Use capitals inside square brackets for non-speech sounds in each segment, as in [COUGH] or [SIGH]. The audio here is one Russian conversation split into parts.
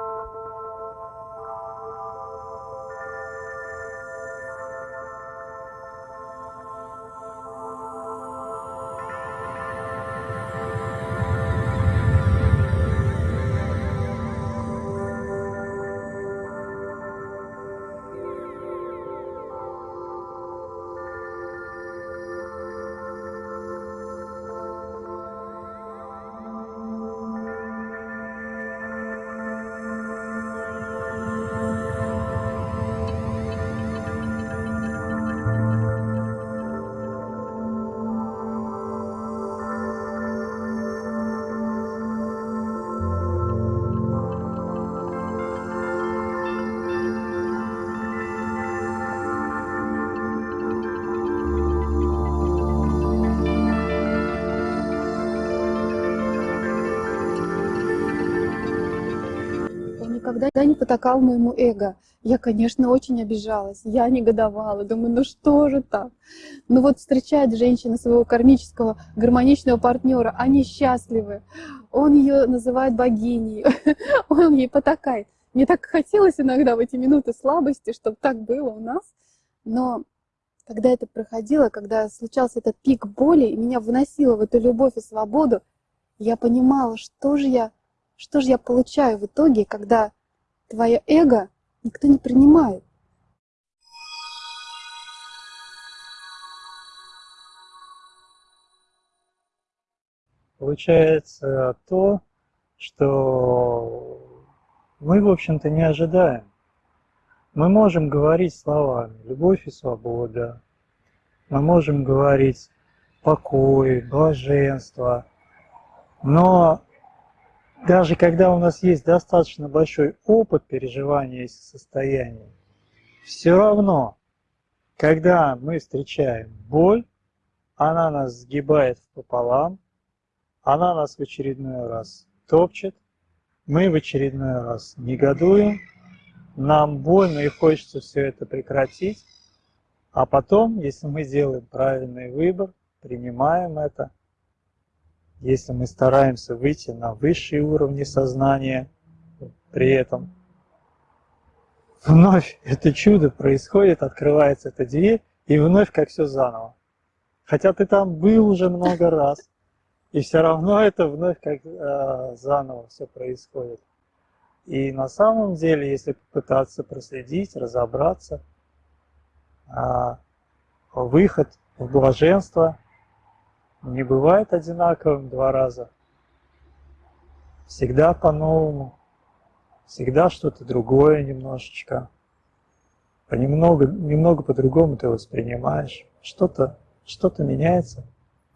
Música никогда не потакал моему эго. Я, конечно, очень обижалась, я негодовала, думаю, ну что же так? Ну вот встречает женщина своего кармического гармоничного партнера, они счастливы, он ее называет богиней, [LAUGHS] он ей потакает. Мне так хотелось иногда в эти минуты слабости, чтобы так было у нас, но когда это проходило, когда случался этот пик боли, и меня выносило в эту любовь и свободу, я понимала, что же я, что же я получаю в итоге, когда Твое эго никто не принимает. Получается то, что мы, в общем-то, не ожидаем. Мы можем говорить словами «любовь и свобода», мы можем говорить «покой», «блаженство», но даже когда у нас есть достаточно большой опыт переживания этих состояний, все равно, когда мы встречаем боль, она нас сгибает пополам, она нас в очередной раз топчет, мы в очередной раз негодуем, нам больно и хочется все это прекратить, а потом, если мы делаем правильный выбор, принимаем это – если мы стараемся выйти на высшие уровни сознания, при этом вновь это чудо происходит, открывается эта дверь, и вновь как все заново. Хотя ты там был уже много раз, и все равно это вновь как э, заново все происходит. И на самом деле, если попытаться проследить, разобраться, э, выход в блаженство – не бывает одинаковым два раза. Всегда по-новому, всегда что-то другое немножечко. Понемногу, немного по-другому ты воспринимаешь. Что-то что, -то, меняется.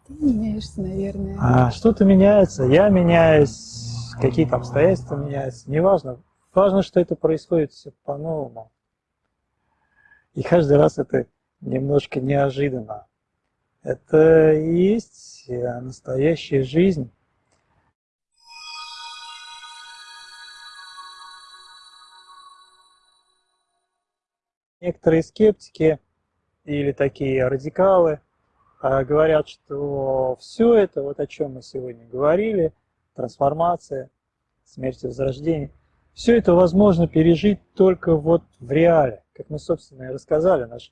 Ты меняешься, наверное. А, что-то меняется, я меняюсь, какие-то обстоятельства меняются. Неважно. Важно, что это происходит все по-новому. И каждый раз это немножко неожиданно. Это и есть э, настоящая жизнь. Некоторые скептики или такие радикалы а, говорят, что все это, вот о чем мы сегодня говорили, трансформация, смерть и возрождение, все это возможно пережить только вот в реале, как мы, собственно, и рассказали, наш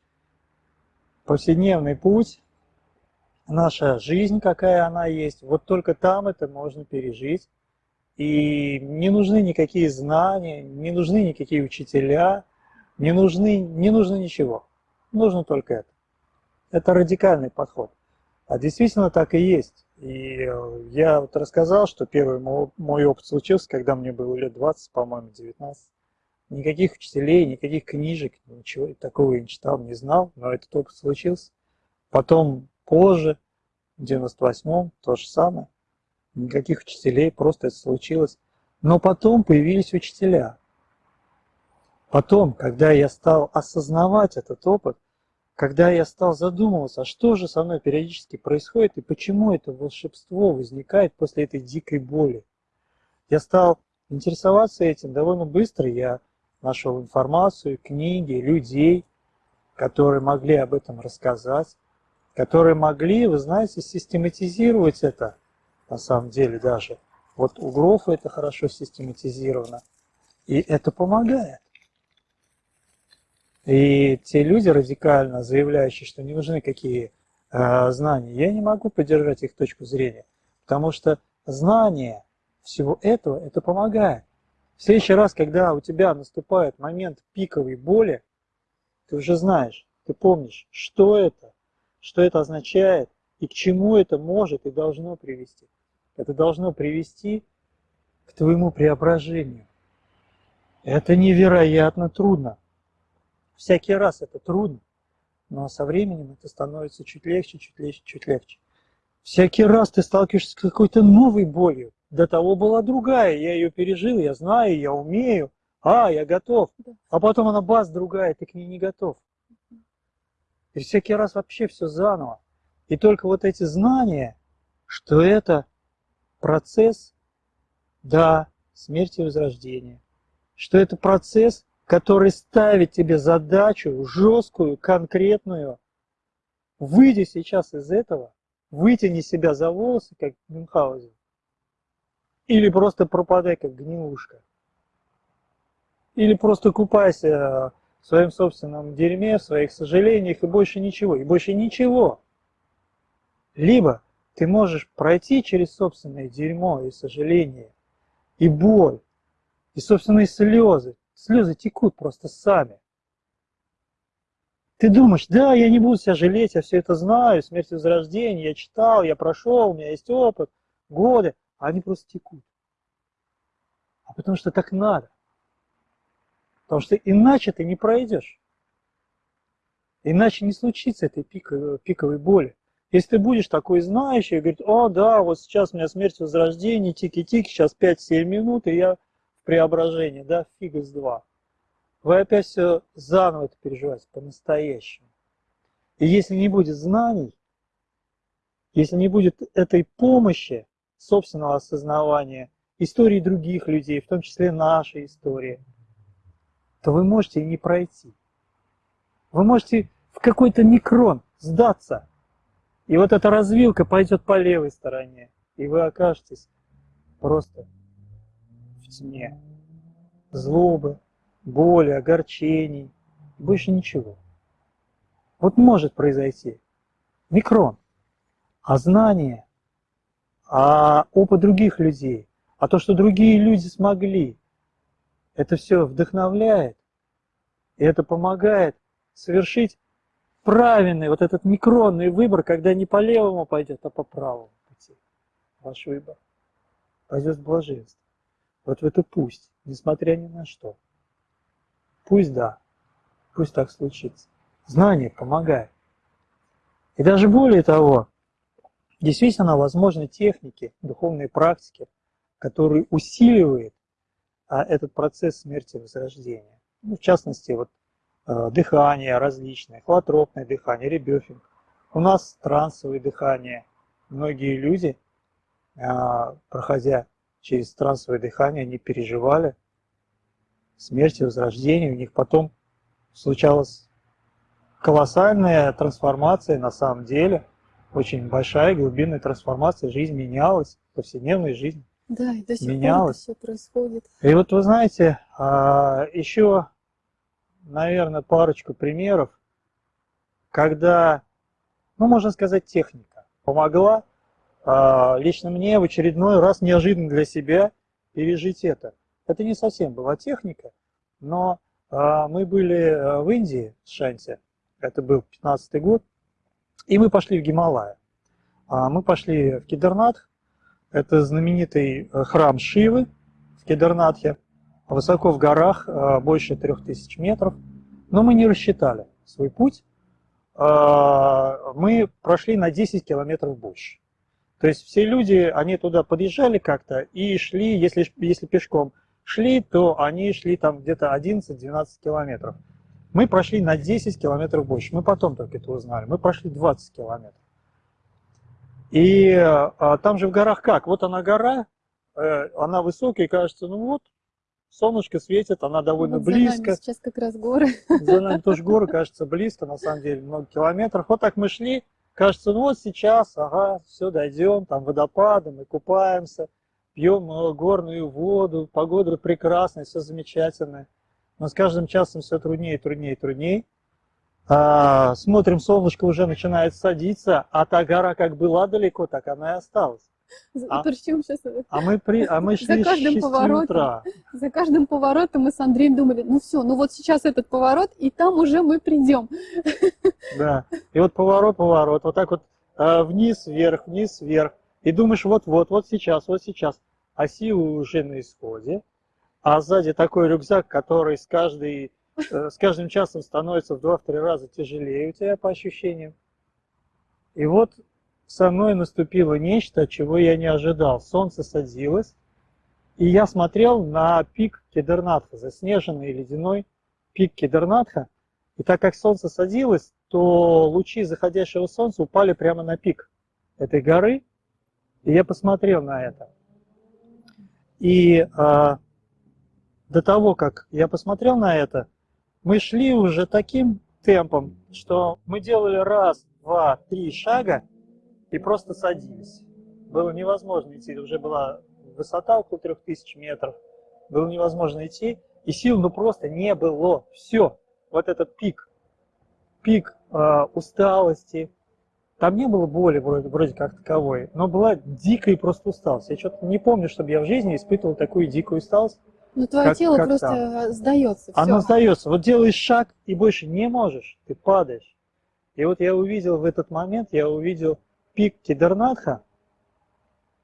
повседневный путь наша жизнь, какая она есть, вот только там это можно пережить. И не нужны никакие знания, не нужны никакие учителя, не, нужны, не нужно ничего. Нужно только это. Это радикальный подход. А действительно так и есть. И э, я вот рассказал, что первый мой опыт случился, когда мне было лет 20, по-моему, 19. Никаких учителей, никаких книжек, ничего такого я не читал, не знал, но этот опыт случился. Потом позже, в 98-м, то же самое. Никаких учителей, просто это случилось. Но потом появились учителя. Потом, когда я стал осознавать этот опыт, когда я стал задумываться, а что же со мной периодически происходит и почему это волшебство возникает после этой дикой боли, я стал интересоваться этим довольно быстро. Я нашел информацию, книги, людей, которые могли об этом рассказать которые могли, вы знаете, систематизировать это, на самом деле даже. Вот у Грофа это хорошо систематизировано. И это помогает. И те люди радикально заявляющие, что не нужны какие э, знания, я не могу поддержать их точку зрения, потому что знание всего этого, это помогает. В следующий раз, когда у тебя наступает момент пиковой боли, ты уже знаешь, ты помнишь, что это, что это означает и к чему это может и должно привести. Это должно привести к твоему преображению. Это невероятно трудно. Всякий раз это трудно, но со временем это становится чуть легче, чуть легче, чуть легче. Всякий раз ты сталкиваешься с какой-то новой болью. До того была другая, я ее пережил, я знаю, я умею. А, я готов. А потом она бац, другая, ты к ней не готов. И всякий раз вообще все заново. И только вот эти знания, что это процесс, да, смерти и возрождения, что это процесс, который ставит тебе задачу жесткую, конкретную. Выйди сейчас из этого, вытяни себя за волосы, как Мюнхгаузен, или просто пропадай, как гнилушка. Или просто купайся в своем собственном дерьме, в своих сожалениях и больше ничего. И больше ничего. Либо ты можешь пройти через собственное дерьмо и сожаление, и боль, и собственные слезы. Слезы текут просто сами. Ты думаешь, да, я не буду себя жалеть, я все это знаю, смерть и возрождение, я читал, я прошел, у меня есть опыт, годы, а они просто текут. А потому что так надо. Потому что иначе ты не пройдешь. Иначе не случится этой пиковой, пиковой боли. Если ты будешь такой знающий и говорить, о, да, вот сейчас у меня смерть возрождения, тики-тики, сейчас 5-7 минут, и я в преображении, да, фига с два. Вы опять все заново это переживаете, по-настоящему. И если не будет знаний, если не будет этой помощи, собственного осознавания, истории других людей, в том числе нашей истории – то вы можете и не пройти. Вы можете в какой-то микрон сдаться, и вот эта развилка пойдет по левой стороне, и вы окажетесь просто в тьме. Злобы, боли, огорчений, больше ничего. Вот может произойти микрон, а знание, а опыт других людей, а то, что другие люди смогли, это все вдохновляет, и это помогает совершить правильный вот этот микронный выбор, когда не по левому пойдет, а по правому пути. Ваш выбор пойдет в блаженство. Вот в это пусть, несмотря ни на что. Пусть да, пусть так случится. Знание помогает. И даже более того, действительно возможны техники, духовные практики, которые усиливают этот процесс смерти и возрождения. Ну, в частности, вот э, дыхание различное, холотропное дыхание, ребёфинг. У нас трансовое дыхание. Многие люди, э, проходя через трансовое дыхание, они переживали смерть и возрождение. У них потом случалась колоссальная трансформация на самом деле, очень большая глубинная трансформация, жизнь менялась, повседневная жизнь да, и до сих менялось. пор это все происходит. И вот вы знаете, а, еще, наверное, парочку примеров, когда, ну, можно сказать, техника помогла а, лично мне в очередной раз неожиданно для себя пережить это. Это не совсем была техника, но а, мы были в Индии, в Шанте, это был 15 год, и мы пошли в Гималая. Мы пошли в Кедернатх, это знаменитый э, храм Шивы в Кедернатхе, высоко в горах, э, больше 3000 метров. Но мы не рассчитали свой путь. Э, мы прошли на 10 километров больше. То есть все люди, они туда подъезжали как-то и шли, если, если пешком шли, то они шли там где-то 11-12 километров. Мы прошли на 10 километров больше. Мы потом только это узнали. Мы прошли 20 километров. И а, там же в горах как? Вот она гора, э, она высокая, кажется, ну вот, солнышко светит, она довольно вот близко. За нами сейчас как раз горы. За нами тоже горы, кажется, близко, на самом деле, много километров. Вот так мы шли, кажется, ну вот сейчас, ага, все, дойдем, там водопады, мы купаемся, пьем горную воду, погода прекрасная, все замечательно. Но с каждым часом все труднее, труднее, труднее. А, смотрим, солнышко уже начинает садиться, а та гора как была далеко, так она и осталась. А- Причем сейчас А мы, при, а мы За шли с каждым 6 поворотом. утра. за каждым поворотом мы с Андреем думали, ну все, ну вот сейчас этот поворот, и там уже мы придем. Да. И вот поворот, поворот, вот так вот э, вниз, вверх, вниз, вверх. И думаешь, вот-вот, вот сейчас, вот сейчас. А силы уже на исходе. А сзади такой рюкзак, который с, каждой, с каждым часом становится в 2-3 раза тяжелее у тебя по ощущениям. И вот со мной наступило нечто, чего я не ожидал. Солнце садилось, и я смотрел на пик Кедернатха, заснеженный ледяной пик Кедернатха. И так как солнце садилось, то лучи заходящего солнца упали прямо на пик этой горы. И я посмотрел на это. И а, до того, как я посмотрел на это, мы шли уже таким темпом, что мы делали раз, два, три шага и просто садились. Было невозможно идти, уже была высота около 3000 метров, было невозможно идти, и сил ну просто не было. Все, вот этот пик, пик э, усталости, там не было боли вроде, вроде как таковой, но была дикая просто усталость. Я что-то не помню, чтобы я в жизни испытывал такую дикую усталость. Ну твое Как- тело как просто сдается. Оно Все. сдается. Вот делаешь шаг и больше не можешь, ты падаешь. И вот я увидел в этот момент, я увидел пик Кедернатха,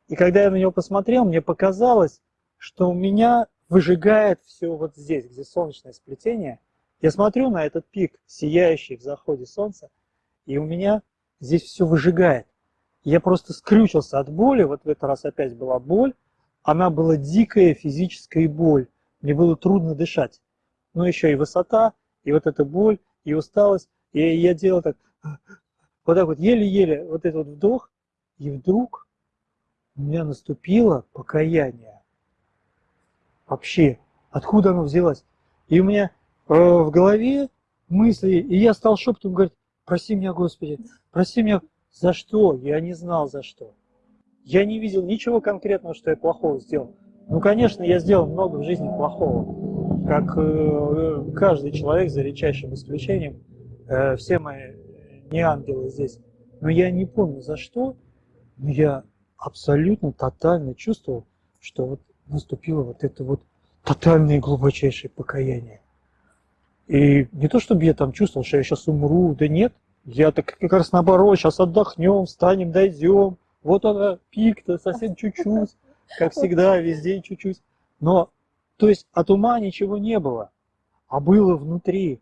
и когда я на него посмотрел, мне показалось, что у меня выжигает все вот здесь, где солнечное сплетение. Я смотрю на этот пик, сияющий в заходе солнца, и у меня здесь все выжигает. Я просто скрючился от боли, вот в этот раз опять была боль, она была дикая физическая боль, мне было трудно дышать. Ну еще и высота, и вот эта боль, и усталость, и я делал так, вот так вот еле-еле, вот этот вот вдох, и вдруг у меня наступило покаяние. Вообще, откуда оно взялось? И у меня э, в голове мысли, и я стал шепотом говорить, прости меня, Господи, прости меня, за что? Я не знал, за что. Я не видел ничего конкретного, что я плохого сделал. Ну, конечно, я сделал много в жизни плохого, как э, каждый человек, за редчайшим исключением. Э, все мои не ангелы здесь. Но я не помню, за что, но я абсолютно тотально чувствовал, что вот наступило вот это вот тотальное глубочайшее покаяние. И не то, чтобы я там чувствовал, что я сейчас умру, да нет. Я так как раз наоборот, сейчас отдохнем, встанем, дойдем. Вот она, пик-то, совсем чуть-чуть, как всегда, весь день чуть-чуть. Но, то есть от ума ничего не было, а было внутри.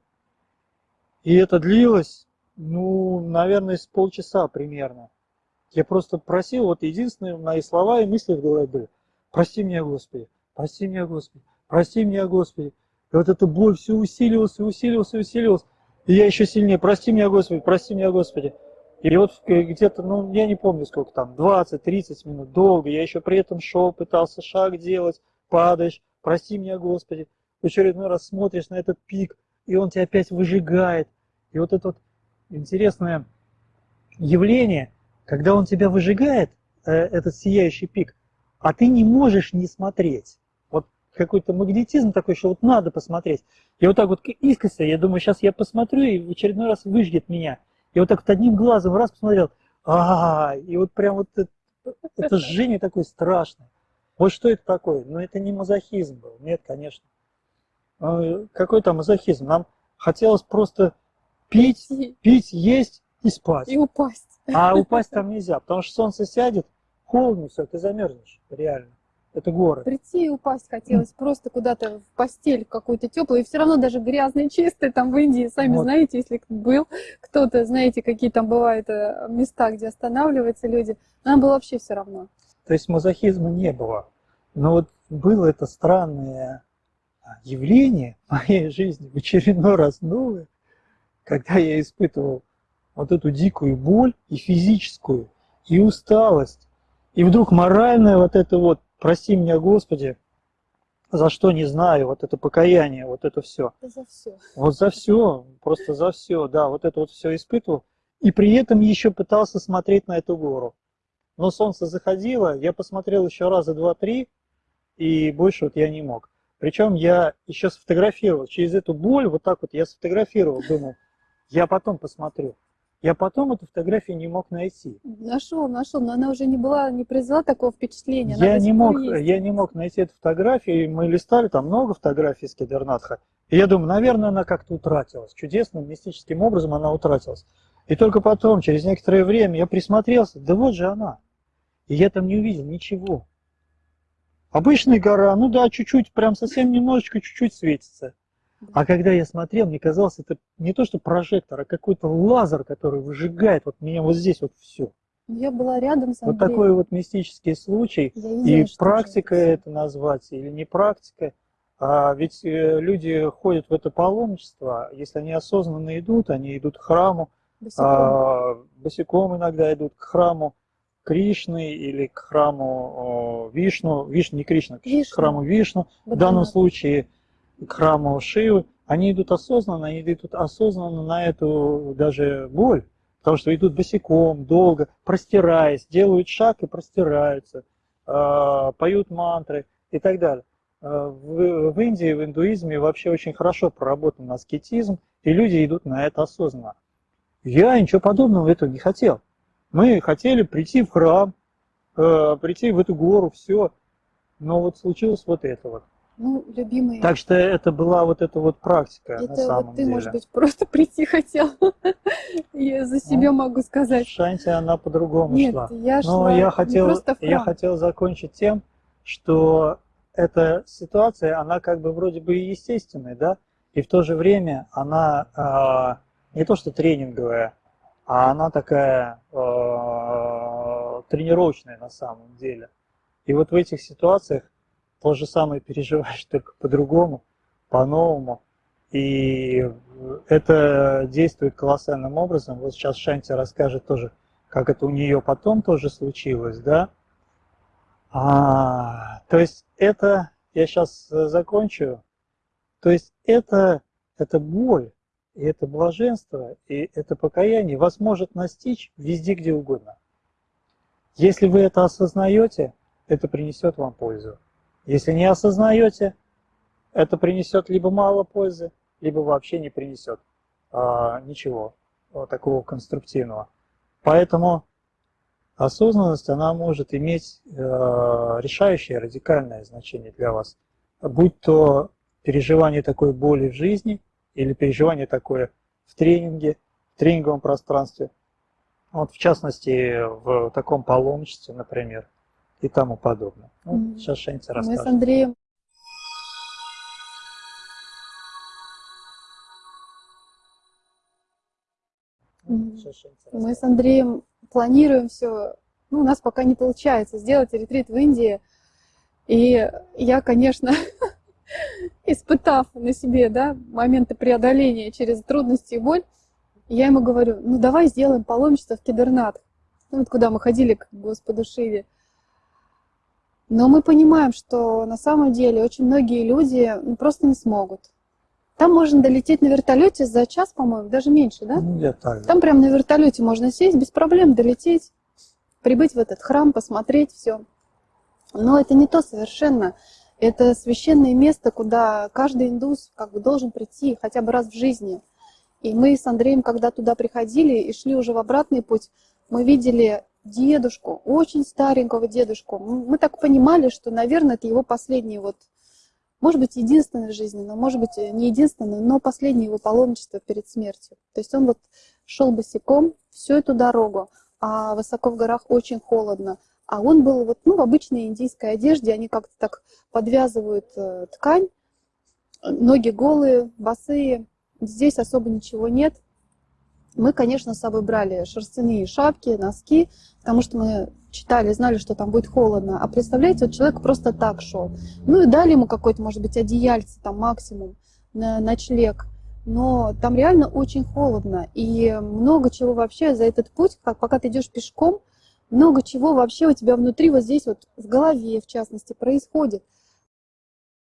И это длилось, ну, наверное, с полчаса примерно. Я просто просил, вот единственные мои слова и мысли в голове были, прости меня, Господи, прости меня, Господи, прости меня, Господи. И вот эта боль все усиливалась и усиливалась и усиливалась. И я еще сильнее, прости меня, Господи, прости меня, Господи. И вот где-то, ну, я не помню сколько там, 20-30 минут, долго. Я еще при этом шел, пытался шаг делать, падаешь, прости меня, Господи. В очередной раз смотришь на этот пик, и он тебя опять выжигает. И вот это вот интересное явление, когда он тебя выжигает, э, этот сияющий пик, а ты не можешь не смотреть. Вот какой-то магнетизм такой, что вот надо посмотреть. И вот так вот искоса, я думаю, сейчас я посмотрю, и в очередной раз выжгет меня. И вот так вот одним глазом раз посмотрел, а, и вот прям вот это, это жжение такое страшное. Вот что это такое? Ну, это не мазохизм был, нет, конечно. А, Какой там мазохизм? Нам хотелось просто пить, пить, есть и спать. и упасть. А упасть там нельзя, потому что солнце сядет, холодно все, ты замерзнешь, реально. Это горы. Прийти и упасть хотелось просто куда-то в постель какую-то теплую, и все равно даже грязный, чистый там в Индии, сами Вот. знаете, если был кто-то, знаете, какие там бывают э, места, где останавливаются люди, нам было вообще все равно. То есть мазохизма не было. Но вот было это странное а, явление в моей жизни, в очередной раз новое, когда я испытывал вот эту дикую боль и физическую, и усталость, и вдруг моральное вот это вот, прости меня, Господи, за что не знаю, вот это покаяние, вот это все. За все. Вот за все, просто за все, да, вот это вот все испытывал. И при этом еще пытался смотреть на эту гору. но солнце заходило, я посмотрел еще раза два-три, и больше вот я не мог. Причем я еще сфотографировал, через эту боль, вот так вот я сфотографировал, думал, я потом посмотрю. Я потом эту фотографию не мог найти. Нашел, нашел, но она уже не была, не произвела такого впечатления. она Я не, мог, есть. я не мог найти эту фотографию, и мы листали, там много фотографий с Кедернатха. И я думаю, наверное, она как-то утратилась. Чудесным, мистическим образом она утратилась. И только потом, через некоторое время, я присмотрелся, да вот же она. И я там не увидел ничего. Обычная гора, ну да, чуть-чуть, прям совсем немножечко, чуть-чуть светится. А когда я смотрел, мне казалось, это не то что прожектор, а какой-то лазер, который выжигает вот меня вот здесь вот все. Я была рядом с Вот Андреем. такой вот мистический случай. Я видела, И практика это назвать или не практика. А ведь э, люди ходят в это паломничество, если они осознанно идут, они идут к храму, босиком. а, босиком иногда идут к храму Кришны или к храму о, Вишну, Вишну не Кришна, к Вишну. храму Вишну, в данном Бадринат. случае к храму Шивы, они идут осознанно, они идут осознанно на эту даже боль, потому что идут босиком, долго, простираясь, делают шаг и простираются, э, поют мантры и так далее. Э, В, в Индии, в индуизме вообще очень хорошо проработан аскетизм, и люди идут на это осознанно. Я ничего подобного этого не хотел. Мы хотели прийти в храм, э, прийти в эту гору, все, но вот случилось вот это вот. Ну, любимый, Так что это была вот эта вот практика на это самом вот ты, деле. может быть, просто [LAUGHS] прийти хотел. Я за себя могу сказать. Шанти она по-другому Нет, шла. я Но шла я хотел, я хотел закончить тем, что эта ситуация, она как бы вроде бы и естественная, да, и в то же время она а, не то что тренинговая, а она такая а, тренировочная на самом деле. И вот в этих ситуациях то же самое переживаешь, [LAUGHS] только по-другому, по-новому. И это действует колоссальным образом. Вот сейчас Шанти расскажет тоже, как это у нее потом тоже случилось, да? А, то есть это, я сейчас закончу, то есть это, это боль, и это блаженство, и это покаяние вас может настичь везде, где угодно. Если вы это осознаете, это принесет вам пользу. Если не осознаете, это принесет либо мало пользы, либо вообще не принесет а, ничего а, такого конструктивного. Поэтому осознанность, она может иметь э, решающее, радикальное значение для вас. Будь то переживание такой боли в жизни или переживание такое в тренинге, в тренинговом пространстве. Вот в частности, в таком паломничестве, например, и тому подобное. Ну, Мгм. сейчас Шенти Мы с расскажет. Андреем Мы с расскажет. Андреем планируем все. Ну, у нас пока не получается сделать ретрит в Индии. И я, конечно, [LAUGHS] испытав на себе да, моменты преодоления через трудности и боль, я ему говорю, ну давай сделаем паломничество в Кедернат. Ну, вот куда мы ходили к Господу Шиве. Но мы понимаем, что на самом деле очень многие люди ну, просто не смогут. Там можно долететь на вертолете за час, по-моему, даже меньше, да? Ну, так. Там прям на вертолете можно сесть, без проблем долететь, прибыть в этот храм, посмотреть все. Но это не то совершенно. Это священное место, куда каждый индус как бы должен прийти хотя бы раз в жизни. И мы с Андреем, когда туда приходили и шли уже в обратный путь, мы видели дедушку, очень старенького дедушку. Мы так понимали, что, наверное, это его последний вот, может быть, единственный в жизни, но, может быть, не единственный, но последнее его паломничество перед смертью. То есть он вот шел босиком всю эту дорогу, а высоко в горах очень холодно. А он был вот, ну, в обычной индийской одежде, они как-то так подвязывают э, ткань, ноги голые, босые, здесь особо ничего нет. Мы, конечно, с собой брали шерстяные шапки, носки, потому что мы читали, знали, что там будет холодно. А представляете, вот человек просто так шел. Ну и дали ему какой-то, может быть, одеяльце там максимум на ночлег. Но там реально очень холодно. И много чего вообще за этот путь, как пока ты идешь пешком, много чего вообще у тебя внутри, вот здесь вот в голове, в частности, происходит.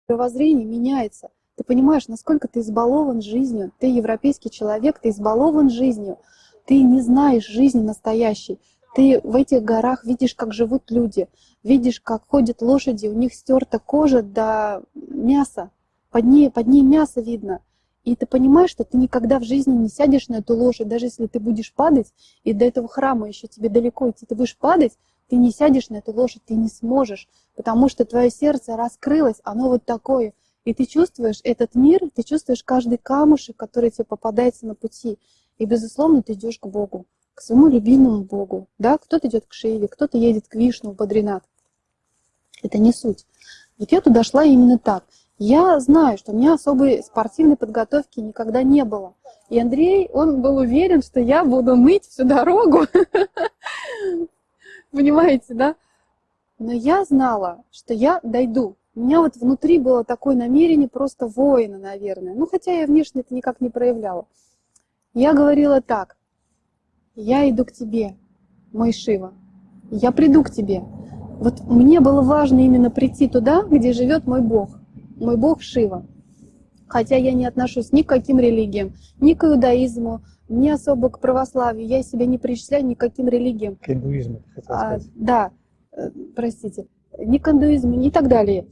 Мировоззрение меняется. Ты понимаешь, насколько ты избалован жизнью. Ты европейский человек, ты избалован жизнью. Ты не знаешь жизни настоящей. Ты в этих горах видишь, как живут люди, видишь, как ходят лошади, у них стерта кожа до мяса, под ней, под ней мясо видно. И ты понимаешь, что ты никогда в жизни не сядешь на эту лошадь, даже если ты будешь падать, и до этого храма еще тебе далеко идти, ты будешь падать, ты не сядешь на эту лошадь, ты не сможешь, потому что твое сердце раскрылось, оно вот такое. И ты чувствуешь этот мир, ты чувствуешь каждый камушек, который тебе попадается на пути. И, безусловно, ты идешь к Богу, к своему любимому Богу. Да? Кто-то идет к Шиве, кто-то едет к Вишну, в Бадринат. Это не суть. Вот я туда шла именно так. Я знаю, что у меня особой спортивной подготовки никогда не было. И Андрей, он был уверен, что я буду ныть всю дорогу. [LAUGHS] Понимаете, да? Но я знала, что я дойду. У меня вот внутри было такое намерение просто воина, наверное. Ну, хотя я внешне это никак не проявляла. Я говорила так. Я иду к тебе, мой Шива. Я приду к тебе. Вот мне было важно именно прийти туда, где живет мой Бог мой бог Шива. Хотя я не отношусь ни к каким религиям, ни к иудаизму, ни особо к православию. Я себя не причисляю ни к каким религиям. К индуизму, хотел а, Да, э, простите. Ни к индуизму, ни так далее.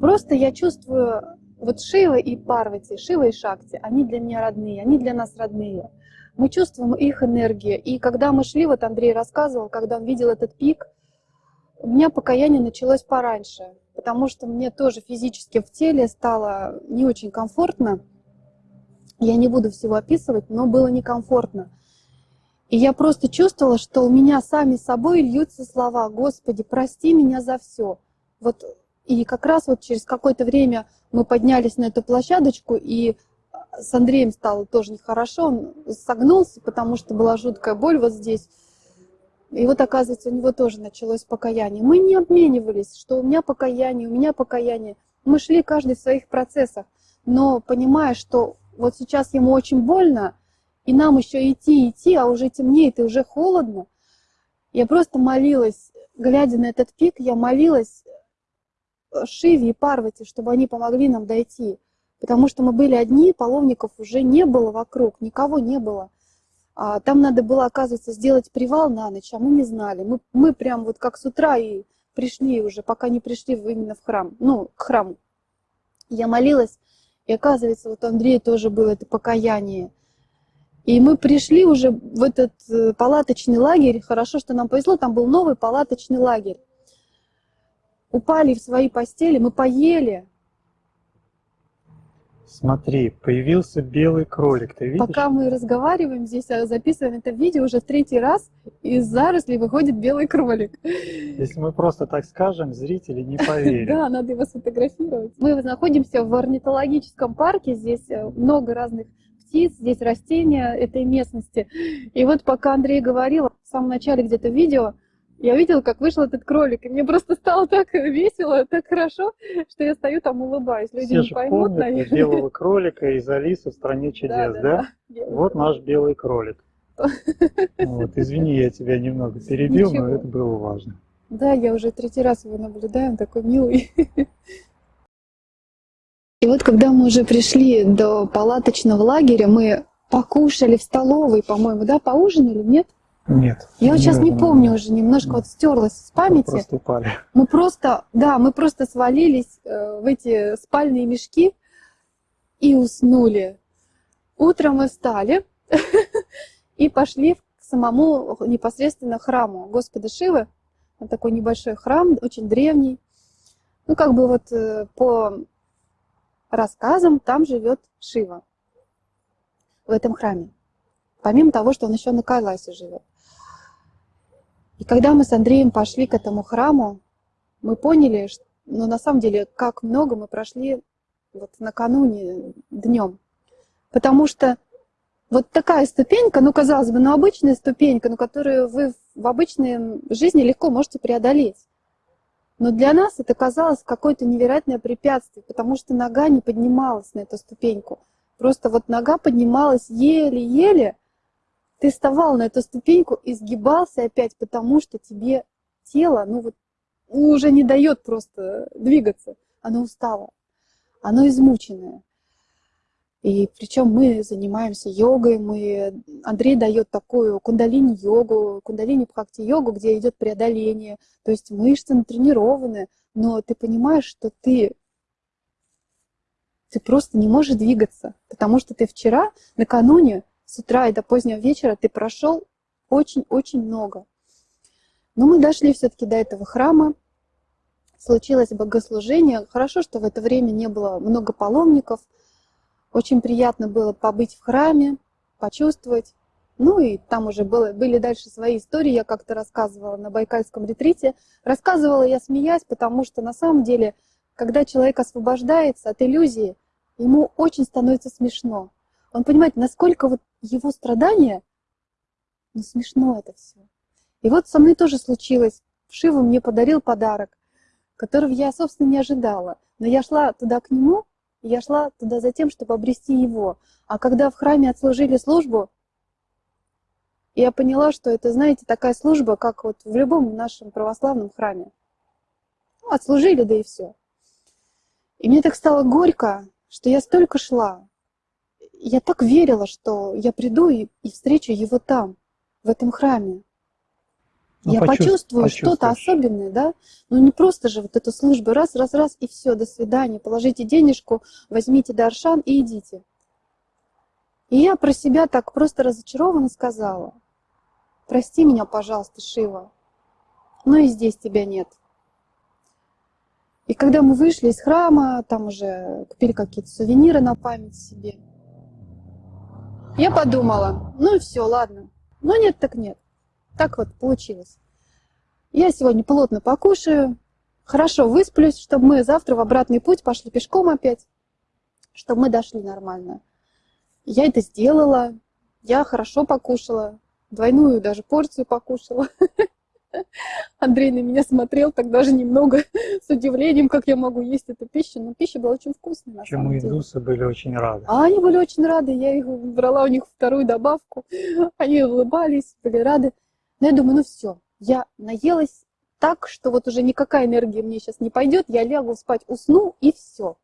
Просто я чувствую, вот Шива и Парвати, Шива и Шакти, они для меня родные, они для нас родные. Мы чувствуем их энергию. И когда мы шли, вот Андрей рассказывал, когда он видел этот пик, у меня покаяние началось пораньше потому что мне тоже физически в теле стало не очень комфортно. Я не буду всего описывать, но было некомфортно. И я просто чувствовала, что у меня сами собой льются слова «Господи, прости меня за все». Вот, и как раз вот через какое-то время мы поднялись на эту площадочку, и с Андреем стало тоже нехорошо, он согнулся, потому что была жуткая боль вот здесь. И вот, оказывается, у него тоже началось покаяние. Мы не обменивались, что у меня покаяние, у меня покаяние. Мы шли каждый в своих процессах, но понимая, что вот сейчас ему очень больно, и нам еще идти, идти, а уже темнеет и уже холодно. Я просто молилась, глядя на этот пик, я молилась Шиве и Парвати, чтобы они помогли нам дойти. Потому что мы были одни, паломников уже не было вокруг, никого не было. А, там надо было, оказывается, сделать привал на ночь, а мы не знали. Мы, мы прям вот как с утра и пришли уже, пока не пришли именно в храм, ну, к храму. Я молилась, и оказывается, вот у Андрея тоже было это покаяние. И мы пришли уже в этот э, палаточный лагерь. Хорошо, что нам повезло, там был новый палаточный лагерь. Упали в свои постели, мы поели, Смотри, появился белый кролик, ты видишь? Пока мы разговариваем здесь, а записываем это видео, уже в третий раз из зарослей выходит белый кролик. Если мы просто так скажем, зрители не поверят. [LAUGHS] Да, надо его сфотографировать. Мы находимся в орнитологическом парке, здесь э, много разных птиц, здесь растения этой местности. И вот пока Андрей говорил, в самом начале где-то видео, я видела, как вышел этот кролик, и мне просто стало так весело, так хорошо, что я стою там улыбаюсь. Люди Все не поймут, помнят наверное. белого кролика из Алисы в стране чудес, Да, да? да, да. Вот наш белый кролик. Вот, извини, я тебя немного перебил, но Ничего. это было важно. Да, я уже третий раз его наблюдаю, он такой милый. [LAUGHS] И вот когда мы уже пришли до палаточного лагеря, мы покушали в столовой, по-моему, да, поужинали, нет? Нет. Я вот сейчас не помню уже, немножко вот стерлась с памяти. Просто упали. Мы просто, да, мы просто свалились э, в эти спальные мешки и уснули. Утром мы встали [LAUGHS] и пошли к самому непосредственно храму Господа Шивы. Это такой небольшой храм, очень древний. Ну, как бы вот э, по рассказам там живет Шива в этом храме. Помимо того, что он еще на Кайласе живет. И когда мы с Андреем пошли к этому храму, мы поняли, что, ну, на самом деле, как много мы прошли вот накануне днем. Потому что вот такая ступенька, ну, казалось бы, ну, обычная ступенька, ну, которую вы в обычной жизни легко можете преодолеть. Но для нас это казалось какое-то невероятное препятствие, потому что нога не поднималась на эту ступеньку. Просто вот нога поднималась еле-еле, ты вставал на эту ступеньку и сгибался опять, потому что тебе тело, ну вот, уже не дает просто двигаться. Оно устало, оно измученное. И причем мы занимаемся йогой, мы, Андрей дает такую кундалини-йогу, кундалини-бхакти-йогу, где идет преодоление. То есть мышцы натренированы, но ты понимаешь, что ты, ты просто не можешь двигаться, потому что ты вчера, накануне, с утра и до позднего вечера ты прошел очень-очень много. Но мы дошли все-таки до этого храма, случилось богослужение. Хорошо, что в это время не было много паломников. Очень приятно было побыть в храме, почувствовать. Ну и там уже было, были дальше свои истории, я как-то рассказывала на Байкальском ретрите. Рассказывала я смеясь, потому что на самом деле, когда человек освобождается от иллюзии, ему очень становится смешно. Он понимает, насколько вот его страдания, ну смешно это все. И вот со мной тоже случилось. Шива мне подарил подарок, которого я, собственно, не ожидала. Но я шла туда к нему, и я шла туда за тем, чтобы обрести его. А когда в храме отслужили службу, я поняла, что это, знаете, такая служба, как вот в любом нашем православном храме. Ну, отслужили, да и все. И мне так стало горько, что я столько шла. Я так верила, что я приду и, и встречу его там, в этом храме. Ну, я почувств- почувствую что-то особенное, да? Ну не просто же вот эта служба, раз, раз, раз, и все, до свидания, положите денежку, возьмите даршан и идите. И я про себя так просто разочарованно сказала, прости меня, пожалуйста, Шива, но и здесь тебя нет. И когда мы вышли из храма, там уже купили какие-то сувениры на память себе, я подумала, ну и все, ладно, ну нет, так нет. Так вот получилось. Я сегодня плотно покушаю, хорошо высплюсь, чтобы мы завтра в обратный путь пошли пешком опять, чтобы мы дошли нормально. Я это сделала, я хорошо покушала, двойную даже порцию покушала. [LAUGHS] [LAUGHS] Андрей на меня смотрел так даже немного [LAUGHS] с удивлением, как я могу есть эту пищу, но пища была очень вкусная на Почему самом деле. индусы были очень рады. А они были очень рады, я их брала у них вторую добавку, [LAUGHS] они улыбались, были рады. Но я думаю, ну все, я наелась так, что вот уже никакая энергия мне сейчас не пойдет, я лягу спать, усну и все.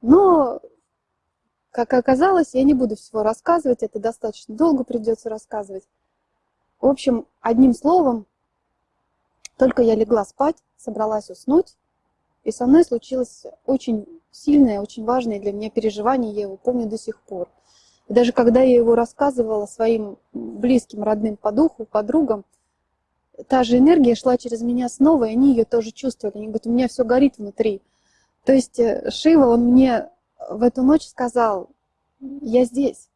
Но, как оказалось, я не буду всего рассказывать, это достаточно долго придется рассказывать. В общем, одним словом, только я легла спать, собралась уснуть, и со мной случилось очень сильное, очень важное для меня переживание, я его помню до сих пор. И даже когда я его рассказывала своим близким, родным по духу, подругам, та же энергия шла через меня снова, и они ее тоже чувствовали. Они говорят, у меня все горит внутри. То есть э, Шива, он мне в эту ночь сказал, я здесь.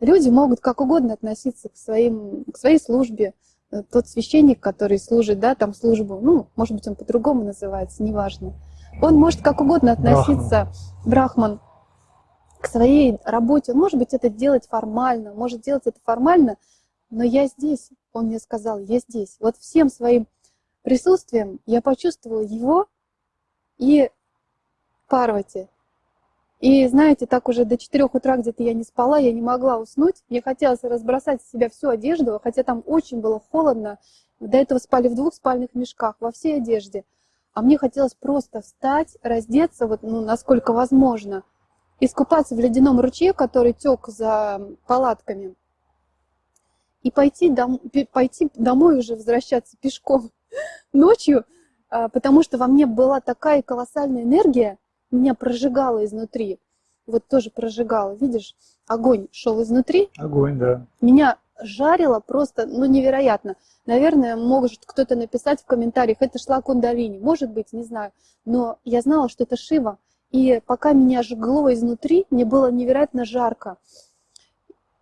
Люди могут как угодно относиться к, своим, к своей службе. Э, Тот священник, который служит, да, там службу, ну, может быть, он по-другому называется, неважно. Он может как угодно относиться, брахман, к своей работе. Он может быть это делать формально, может делать это формально, но я здесь, он мне сказал, я здесь. Вот всем своим присутствием я почувствовала его и Парвати. И знаете, так уже до 4 утра где-то я не спала, я не могла уснуть. Мне хотелось разбросать с себя всю одежду, хотя там очень было холодно. До этого спали в двух спальных мешках, во всей одежде. А мне хотелось просто встать, раздеться, вот, ну, насколько возможно, искупаться в ледяном ручье, который тек за палатками, и пойти, дом, пойти домой уже возвращаться пешком [LAUGHS] ночью, а, потому что во мне была такая колоссальная энергия, меня прожигало изнутри. Вот тоже прожигало, видишь, огонь шел изнутри, Огонь, да. меня жарило просто, ну, невероятно. Наверное, может кто-то написать в комментариях, это шла кундалини. Может быть, не знаю. Но я знала, что это Шива. И пока меня жгло изнутри, мне было невероятно жарко.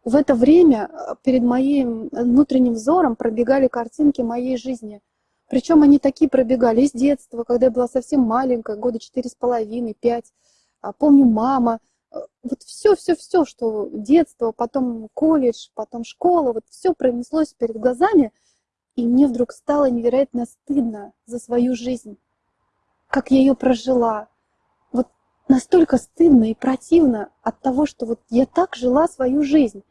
В это время э, перед моим внутренним взором пробегали картинки моей жизни. Причем они такие пробегали из детства, когда я была совсем маленькая, года четыре с половиной, пять. А, Помню, мама, Э, вот все, все, все, что детство, потом колледж, потом школа, вот все пронеслось перед глазами, и мне вдруг стало невероятно стыдно за свою жизнь, как я ее прожила. Вот настолько стыдно и противно от того, что вот я так жила свою жизнь.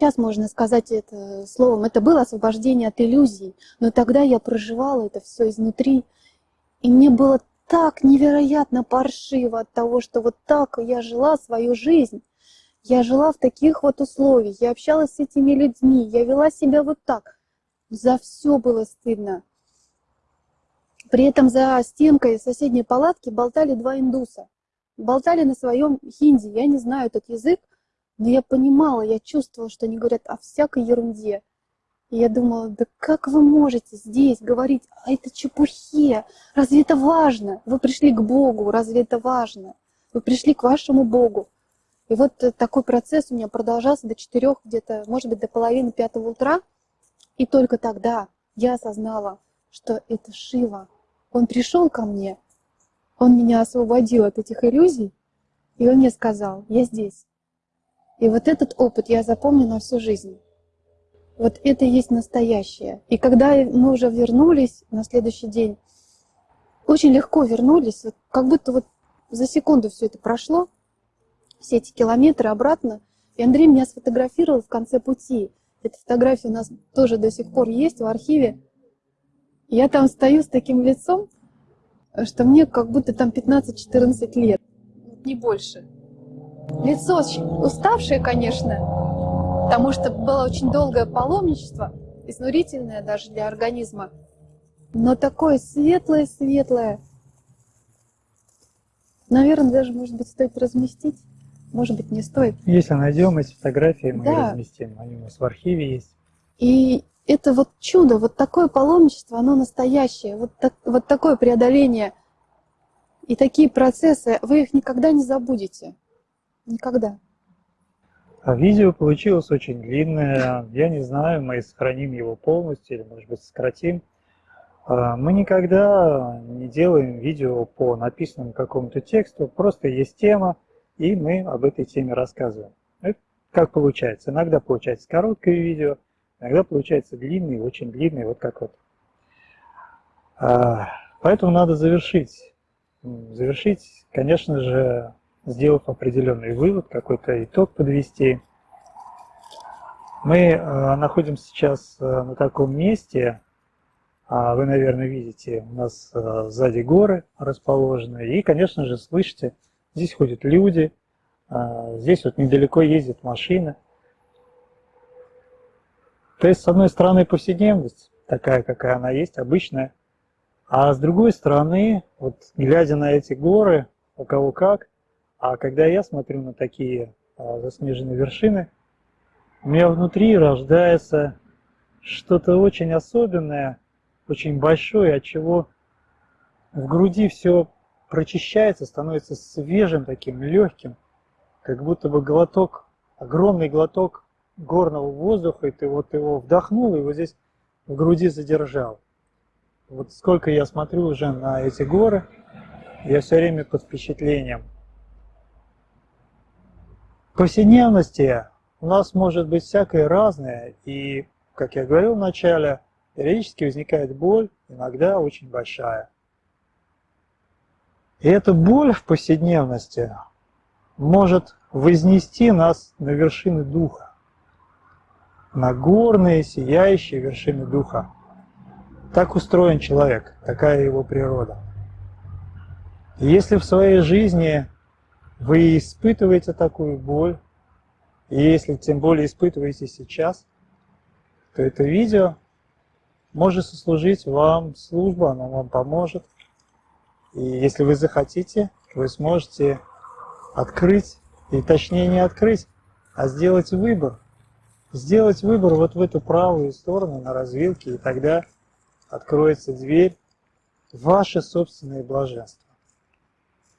Сейчас можно сказать это словом, это было освобождение от иллюзий, но тогда я проживала это все изнутри, и мне было так невероятно паршиво от того, что вот так я жила свою жизнь. Я жила в таких вот условиях, я общалась с этими людьми, я вела себя вот так. За все было стыдно. При этом за стенкой соседней палатки болтали два индуса. Болтали на своем хинди. Я не знаю этот язык, но я понимала, я чувствовала, что они говорят о всякой ерунде. И я думала, да как вы можете здесь говорить о этой чепухе? Разве это важно? Вы пришли к Богу, разве это важно? Вы пришли к вашему Богу. И вот такой процесс у меня продолжался до четырех, где-то, может быть, до половины пятого утра. И только тогда я осознала, что это Шива, он пришел ко мне, он меня освободил от этих иллюзий, и он мне сказал, я здесь. И вот этот опыт я запомню на всю жизнь. Вот это и есть настоящее. И когда мы уже вернулись на следующий день, очень легко вернулись, вот как будто вот за секунду все это прошло, все эти километры обратно. И Андрей меня сфотографировал в конце пути. Эта фотография у нас тоже до сих пор есть в архиве. Я там стою с таким лицом, что мне как будто там 15-14 лет, не больше. Лицо уставшее, конечно, потому что было очень долгое паломничество, изнурительное даже для организма, но такое светлое-светлое. Наверное, даже, может быть, стоит разместить, может быть, не стоит. Если найдем эти фотографии, мы Да. разместим, они у нас в архиве есть. И это вот чудо, вот такое паломничество, оно настоящее, вот, так- вот такое преодоление и такие процессы, вы их никогда не забудете. Никогда. А видео получилось очень длинное. Я не знаю, мы сохраним его полностью или, может быть, сократим. А, Мы никогда не делаем видео по написанному какому-то тексту, просто есть тема, и мы об этой теме рассказываем. Это как получается. Иногда получается короткое видео, иногда получается длинный, очень длинный, вот как вот. А, Поэтому надо завершить. Завершить, конечно же, сделав определенный вывод, какой-то итог подвести. Мы э, находимся сейчас э, на таком месте, а вы, наверное, видите, у нас э, сзади горы расположены, и, конечно же, слышите, здесь ходят люди, э, здесь вот недалеко ездят машины. То есть, с одной стороны, повседневность, такая, какая она есть, обычная, а с другой стороны, вот глядя на эти горы, у кого как, а когда я смотрю на такие а, заснеженные вершины, у меня внутри рождается что-то очень особенное, очень большое, от чего в груди все прочищается, становится свежим таким, легким, как будто бы глоток, огромный глоток горного воздуха, и ты вот его вдохнул, и вот здесь в груди задержал. Вот сколько я смотрю уже на эти горы, я все время под впечатлением. Повседневности у нас может быть всякое разное, и, как я говорил в начале, периодически возникает боль, иногда очень большая. И эта боль в повседневности может вознести нас на вершины духа, на горные, сияющие вершины духа. Так устроен человек, такая его природа. И если в своей жизни вы испытываете такую боль, и если тем более испытываете сейчас, то это видео может сослужить вам службу, оно вам поможет. И если вы захотите, вы сможете открыть, и точнее не открыть, а сделать выбор. Сделать выбор вот в эту правую сторону на развилке, и тогда откроется дверь ваше собственное блаженство.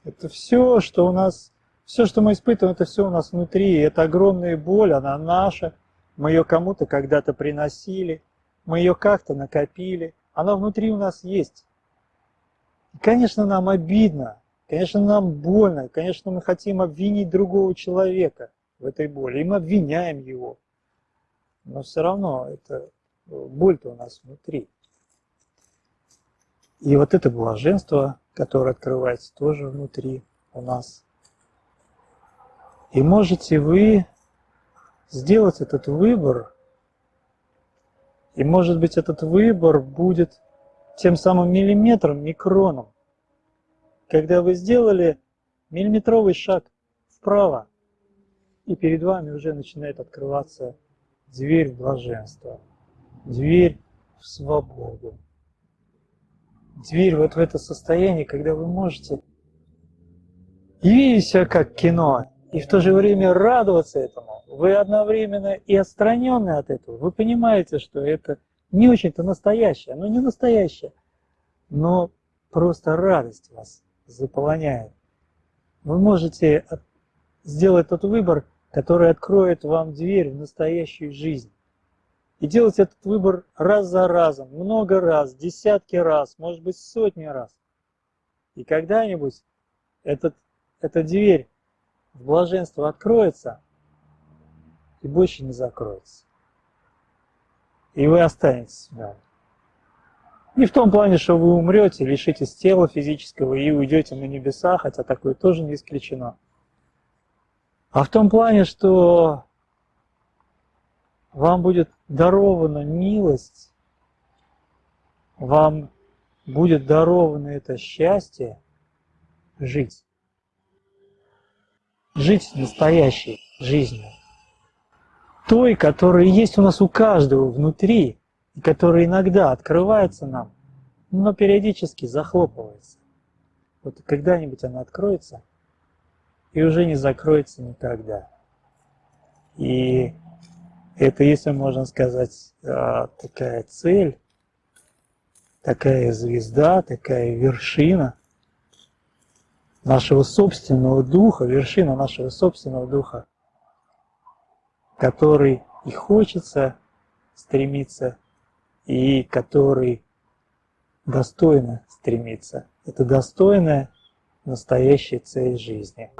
Это все, что у нас, все, что мы испытываем, это все у нас внутри. Это огромная боль, она наша. Мы ее кому-то когда-то приносили, мы ее как-то накопили. Она внутри у нас есть. И, конечно, нам обидно, конечно, нам больно, конечно, мы хотим обвинить другого человека в этой боли, и мы обвиняем его. Но все равно это боль-то у нас внутри. И вот это блаженство, которое открывается тоже внутри у нас. И можете вы сделать этот выбор, и может быть этот выбор будет тем самым миллиметром, микроном, когда вы сделали миллиметровый шаг вправо, и перед вами уже начинает открываться дверь в блаженство, дверь в свободу, дверь вот в это состояние, когда вы можете. И как кино, и в то же время радоваться этому. Вы одновременно и отстранены от этого. Вы понимаете, что это не очень-то настоящее. Оно не настоящее, но просто радость вас заполоняет. Вы можете сделать тот выбор, который откроет вам дверь в настоящую жизнь. И делать этот выбор раз за разом, много раз, десятки раз, может быть сотни раз. И когда-нибудь этот, эта дверь в блаженство откроется и больше не закроется. И вы останетесь в нем. Не в том плане, что вы умрете, лишитесь тела физического и уйдете на небеса, хотя такое тоже не исключено. А в том плане, что вам будет дарована милость, вам будет даровано это счастье жить. Жить настоящей жизнью. Той, которая есть у нас у каждого внутри, которая иногда открывается нам, но периодически захлопывается. Вот когда-нибудь она откроется и уже не закроется никогда. И это, если можно сказать, а, такая цель, такая звезда, такая вершина нашего собственного духа, вершина нашего собственного духа, который и хочется стремиться и который достойно стремится. Это достойная настоящая цель жизни.